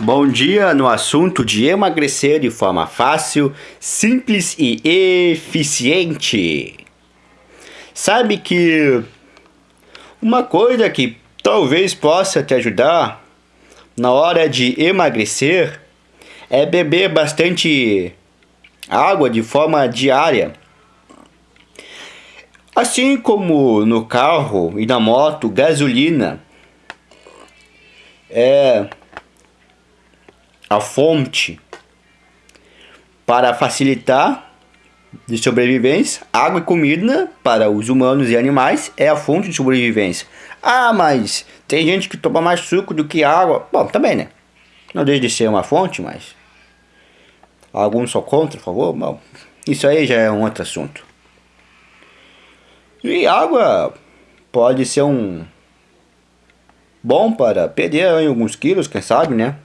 Bom dia no assunto de emagrecer de forma fácil, simples e eficiente. Sabe que uma coisa que talvez possa te ajudar na hora de emagrecer é beber bastante água de forma diária. Assim como no carro e na moto, gasolina é a fonte para facilitar de sobrevivência, água e comida para os humanos e animais é a fonte de sobrevivência. Ah, mas tem gente que toma mais suco do que água. Bom, também, né? Não deixa de ser uma fonte, mas alguns são contra, por favor. Bom, isso aí já é um outro assunto. E água pode ser um bom para perder alguns quilos, quem sabe, né?